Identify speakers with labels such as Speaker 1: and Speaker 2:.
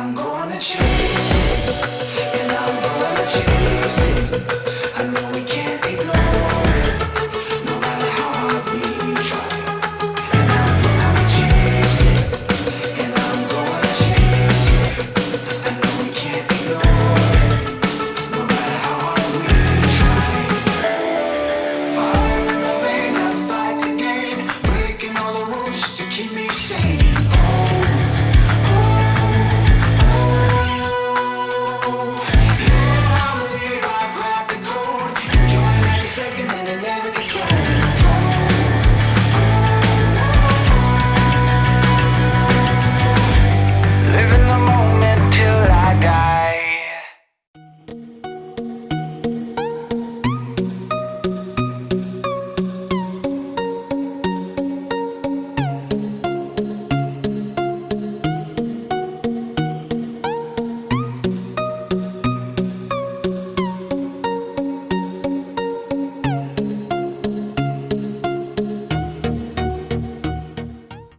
Speaker 1: I'm gonna change.